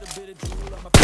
little bit of drool on my